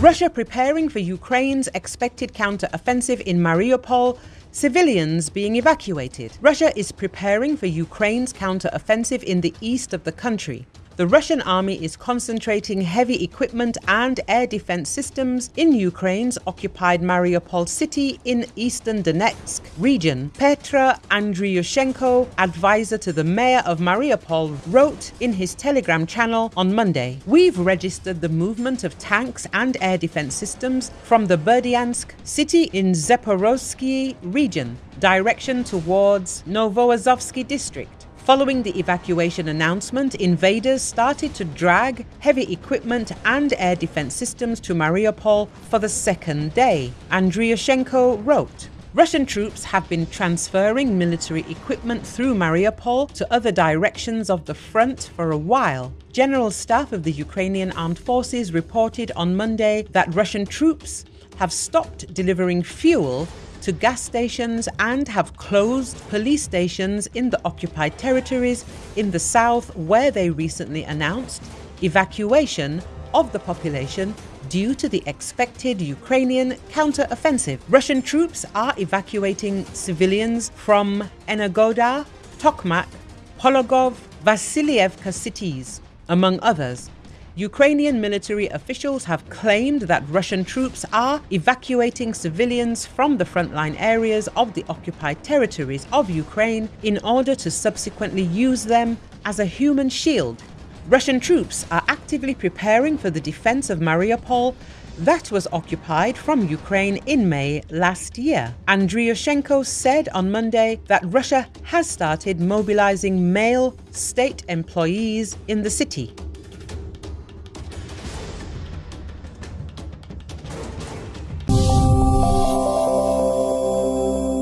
Russia preparing for Ukraine's expected counter-offensive in Mariupol Civilians being evacuated. Russia is preparing for Ukraine's counter-offensive in the east of the country. The Russian army is concentrating heavy equipment and air defense systems in Ukraine's occupied Mariupol city in eastern Donetsk region. Petro Andriushchenko, advisor to the mayor of Mariupol, wrote in his Telegram channel on Monday, We've registered the movement of tanks and air defense systems from the Berdyansk city in Zaporozhye region, direction towards Novoazovsky district. Following the evacuation announcement, invaders started to drag heavy equipment and air defense systems to Mariupol for the second day. Andriushchenko wrote, Russian troops have been transferring military equipment through Mariupol to other directions of the front for a while. General Staff of the Ukrainian Armed Forces reported on Monday that Russian troops have stopped delivering fuel to gas stations and have closed police stations in the occupied territories in the south where they recently announced evacuation of the population due to the expected Ukrainian counter-offensive. Russian troops are evacuating civilians from Energodar, Tokmak, Pologov, Vasilievka cities, among others, Ukrainian military officials have claimed that Russian troops are evacuating civilians from the frontline areas of the occupied territories of Ukraine in order to subsequently use them as a human shield. Russian troops are actively preparing for the defense of Mariupol that was occupied from Ukraine in May last year. Andriushchenko said on Monday that Russia has started mobilizing male state employees in the city.